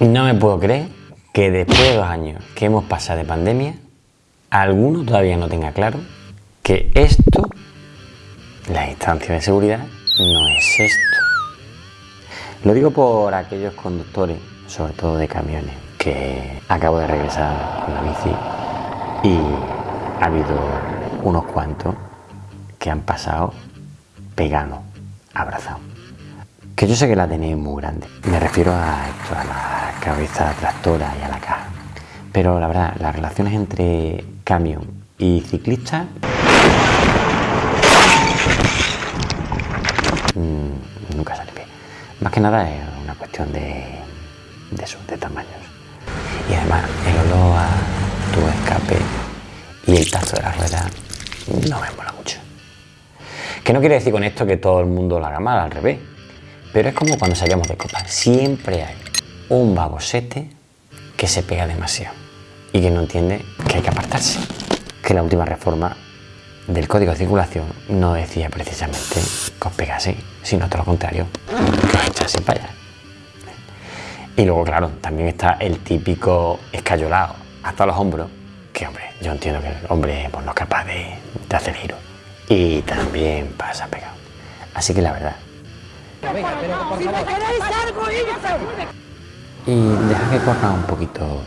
No me puedo creer que después de dos años que hemos pasado de pandemia, alguno todavía no tenga claro que esto, la distancia de seguridad, no es esto. Lo digo por aquellos conductores, sobre todo de camiones, que acabo de regresar con la bici y ha habido unos cuantos que han pasado pegando, abrazados. Que yo sé que la tenéis muy grande. Me refiero a esto, a la cabeza tractora y a la caja. Pero la verdad, las relaciones entre camión y ciclista mm, nunca sale bien. Más que nada es una cuestión de, de de tamaños. Y además, el olor a tu escape y el tazo de la rueda no me mola mucho. Que no quiere decir con esto que todo el mundo lo haga mal, al revés. Pero es como cuando salíamos de copa. Siempre hay un babosete que se pega demasiado y que no entiende que hay que apartarse. Que la última reforma del Código de Circulación no decía precisamente que os pegase, sino todo lo contrario, que os echase para allá. Y luego, claro, también está el típico escayolado hasta los hombros, que hombre, yo entiendo que el hombre pues, no es capaz de, de hacer giro. Y también pasa pegado. Así que la verdad, y deja que corra un poquito